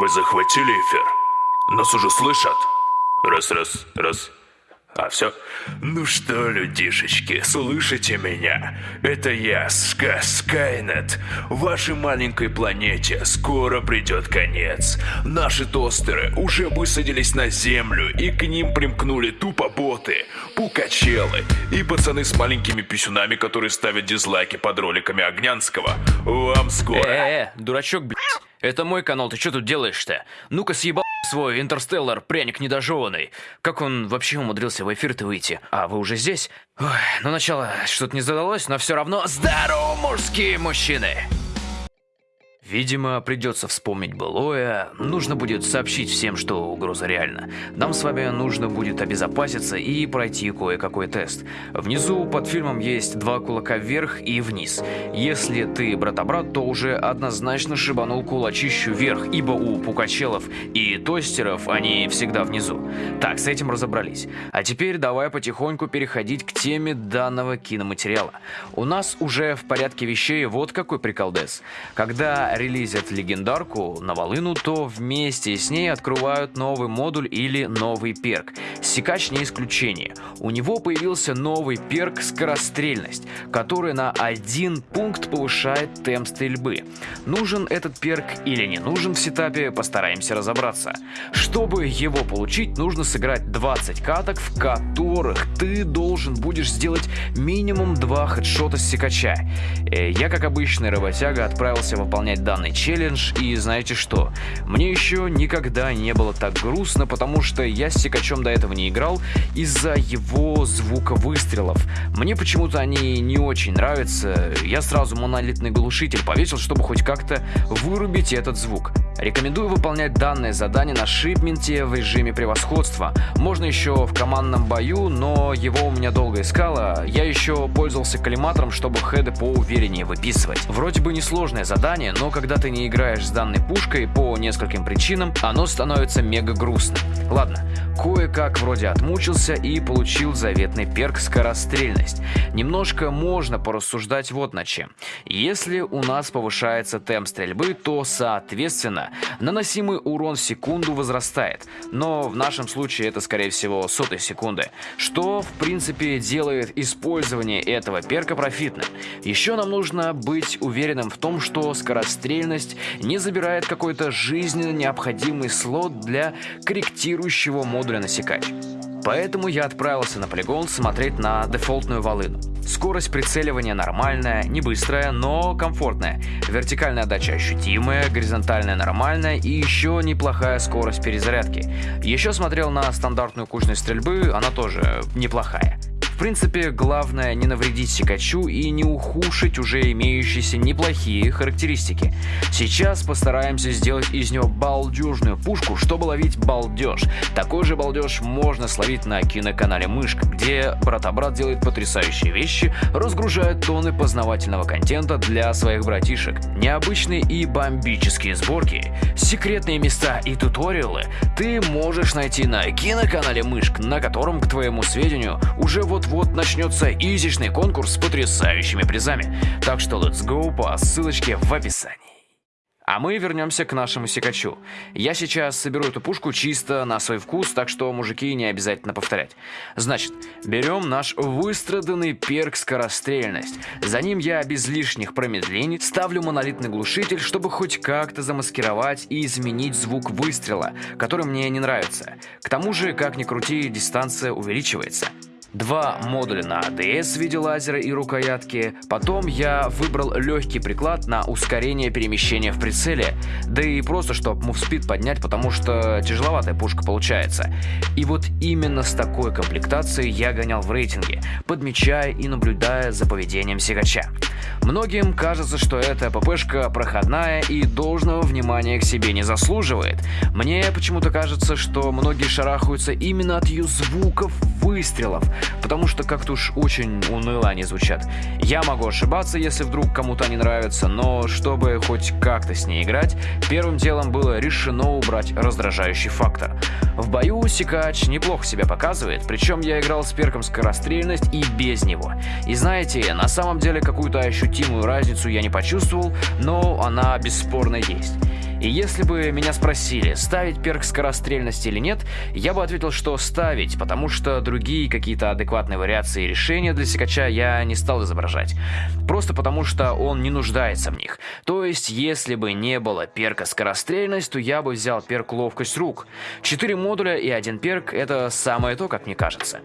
Вы захватили эфир? Нас уже слышат? Раз, раз, раз. А все? Ну что, людишечки, слышите меня? Это я, Ска Скайнет. Вашей маленькой планете скоро придет конец. Наши тостеры уже высадились на Землю, и к ним примкнули тупо боты, пукачелы и пацаны с маленькими писюнами, которые ставят дизлайки под роликами Огнянского. Вам скоро. Э-э, дурачок, блядь. Это мой канал, ты что тут делаешь-то? Ну-ка съебал свой интерстеллар, пряник недожеванный. Как он вообще умудрился в эфир-то выйти? А, вы уже здесь? Ой, ну начало что-то не задалось, но все равно здорово, мужские мужчины! Видимо, придется вспомнить былое, нужно будет сообщить всем, что угроза реальна. Нам с вами нужно будет обезопаситься и пройти кое-какой тест. Внизу под фильмом есть два кулака вверх и вниз. Если ты брата-брат, то уже однозначно шибанул кулачищу вверх, ибо у пукачелов и тостеров они всегда внизу. Так, с этим разобрались. А теперь давай потихоньку переходить к теме данного киноматериала. У нас уже в порядке вещей вот какой приколдес. Когда релизят легендарку на волыну, то вместе с ней открывают новый модуль или новый перк. Секач не исключение. У него появился новый перк скорострельность, который на один пункт повышает темп стрельбы. Нужен этот перк или не нужен в сетапе, постараемся разобраться. Чтобы его получить, нужно сыграть 20 каток, в которых ты должен будешь сделать минимум 2 хедшота с секача. Э, я, как обычный работяга, отправился выполнять данный челлендж, и знаете что? Мне еще никогда не было так грустно, потому что я с Секачом до этого не играл из-за его звука выстрелов. Мне почему-то они не очень нравятся, я сразу монолитный глушитель повесил, чтобы хоть как-то вырубить этот звук. Рекомендую выполнять данное задание на шипменте в режиме превосходства. Можно еще в командном бою, но его у меня долго искало. Я еще пользовался коллиматором, чтобы хеды поувереннее выписывать. Вроде бы несложное задание, но когда ты не играешь с данной пушкой по нескольким причинам, оно становится мега грустным. Ладно, кое-как вроде отмучился и получил заветный перк скорострельность. Немножко можно порассуждать вот на чем. Если у нас повышается темп стрельбы, то соответственно наносимый урон в секунду возрастает. Но в нашем случае это скорее всего сотой секунды, что в принципе делает использование этого перка профитным. Еще нам нужно быть уверенным в том, что скорострельность не забирает какой-то жизненно необходимый слот для корректирующего модуля на секач. Поэтому я отправился на полигон смотреть на дефолтную волыну. Скорость прицеливания нормальная, не быстрая, но комфортная. Вертикальная отдача ощутимая, горизонтальная нормальная и еще неплохая скорость перезарядки. Еще смотрел на стандартную кучность стрельбы, она тоже неплохая. В принципе, главное не навредить Сикачу и не ухудшить уже имеющиеся неплохие характеристики. Сейчас постараемся сделать из него балдежную пушку, чтобы ловить балдеж. Такой же балдеж можно словить на киноканале Мышка, где брат-брат делает потрясающие вещи, разгружает тонны познавательного контента для своих братишек. Необычные и бомбические сборки, секретные места и туториалы ты можешь найти на киноканале Мышк, на котором, к твоему сведению, уже вот вот-вот начнется изичный конкурс с потрясающими призами. Так что let's go по ссылочке в описании. А мы вернемся к нашему секачу. Я сейчас соберу эту пушку чисто на свой вкус, так что мужики не обязательно повторять. Значит, берем наш выстраданный перк скорострельность. За ним я без лишних промедлений ставлю монолитный глушитель, чтобы хоть как-то замаскировать и изменить звук выстрела, который мне не нравится. К тому же, как ни крути, дистанция увеличивается два модуля на ADS в виде лазера и рукоятки. Потом я выбрал легкий приклад на ускорение перемещения в прицеле, да и просто чтобы мувспид поднять, потому что тяжеловатая пушка получается. И вот именно с такой комплектацией я гонял в рейтинге, подмечая и наблюдая за поведением сигача. Многим кажется, что эта ППшка проходная и должного внимания к себе не заслуживает. Мне почему-то кажется, что многие шарахаются именно от ее звуков выстрелов, потому что как-то уж очень уныло они звучат. Я могу ошибаться, если вдруг кому-то они нравятся, но чтобы хоть как-то с ней играть, первым делом было решено убрать раздражающий фактор. В бою Сикач неплохо себя показывает, причем я играл с перком скорострельность и без него. И знаете, на самом деле какую-то ощутимую разницу я не почувствовал, но она бесспорно есть. И если бы меня спросили, ставить перк скорострельности или нет, я бы ответил, что ставить, потому что другие какие-то адекватные вариации решения для секача я не стал изображать. Просто потому что он не нуждается в них. То есть, если бы не было перка скорострельность, то я бы взял перк ловкость рук. Четыре модуля и один перк это самое то, как мне кажется.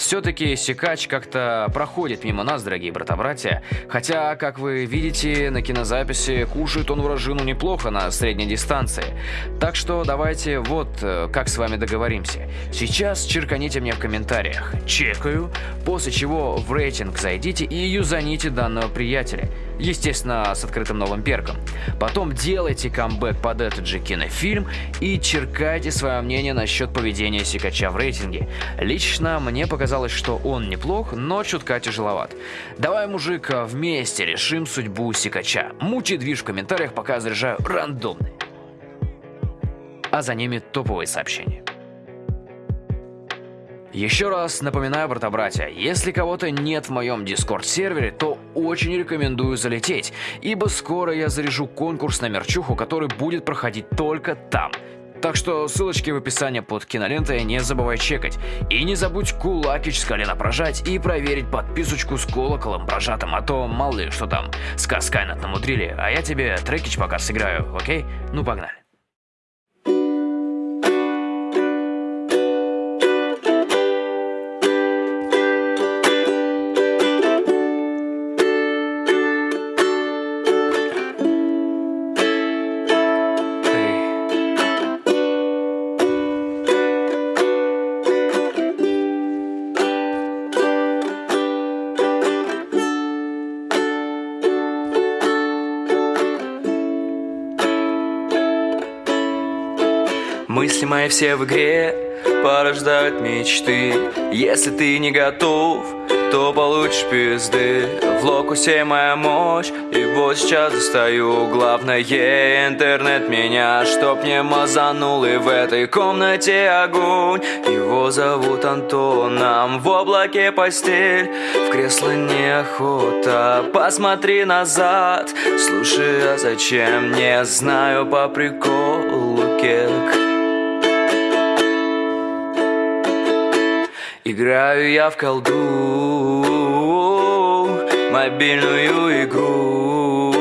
Все-таки секач как-то проходит мимо нас, дорогие брата-братья, хотя, как вы видите на кинозаписи, кушает он вражину неплохо на средней дистанции. Так что давайте вот э, как с вами договоримся. Сейчас черканите мне в комментариях «Чекаю», после чего в рейтинг зайдите и юзаните данного приятеля. Естественно, с открытым новым перком. Потом делайте камбэк под этот же кинофильм и черкайте свое мнение насчет поведения секача в рейтинге. Лично мне показалось, что он неплох, но чутка тяжеловат. Давай, мужик, вместе решим судьбу секача. Мучи движ в комментариях, пока заряжаю рандомные. А за ними топовые сообщения. Еще раз напоминаю, брата-братья, если кого-то нет в моем дискорд-сервере, то очень рекомендую залететь, ибо скоро я заряжу конкурс на мерчуху, который будет проходить только там. Так что ссылочки в описании под кинолентой не забывай чекать. И не забудь кулакич с колена прожать и проверить подписочку с колоколом прожатым, а то мало ли что там с Каскайнат намудрили, а я тебе трекич пока сыграю, окей? Ну погнали. Мысли мои все в игре порождают мечты. Если ты не готов, то получишь пизды. В локусе моя мощь, и вот сейчас достаю Главное интернет меня, чтоб не мазанул. И в этой комнате огонь Его зовут Антоном В облаке постель, в кресло неохота. Посмотри назад, слушай, а зачем? Не знаю по приколу кек Играю я в колду Мобильную игру.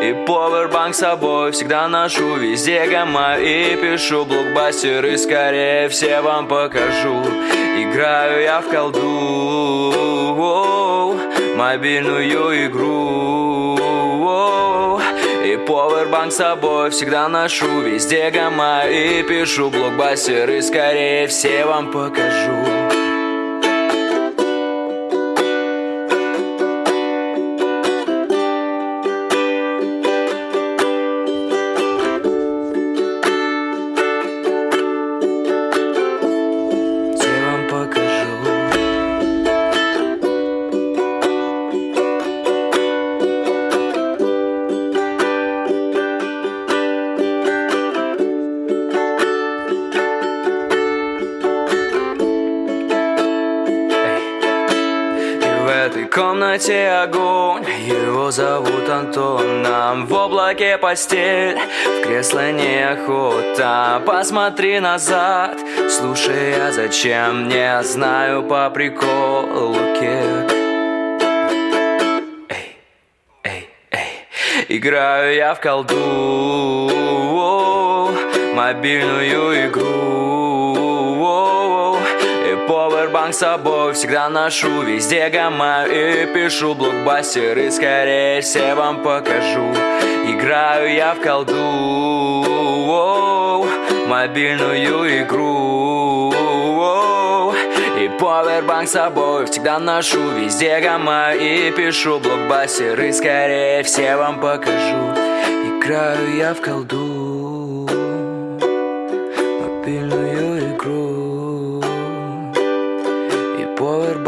И повербанк с собой всегда ношу Везде гамма. И пишу блокбастеры Скорее все вам покажу. Играю я в колду Мобильную игру повербанк с собой всегда ношу Везде гамма и пишу блокбастеры Скорее все вам покажу комнате огонь. Его зовут Антоном В облаке постель. В кресло неохота Посмотри назад. Слушай, а зачем? Не знаю по приколу кек Эй, эй, эй Играю я в колду. Мобильную игру Повербанк с собой всегда ношу Везде гамма и пишу блокбастеры. Скорее все вам покажу. Играю я в колду Мобильную игру И повербанк с собой всегда ношу Везде гамма и пишу блокбастеры. Скорее все вам покажу. Играю я в колду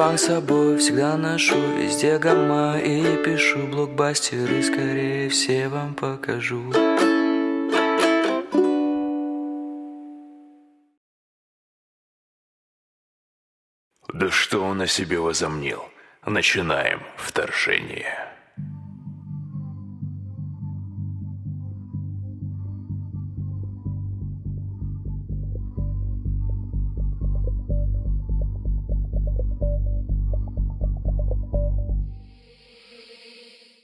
Повербанк с собой всегда ношу Везде гамма и пишу блокбастеры Скорее все вам покажу Да что он о себе возомнил? Начинаем вторжение.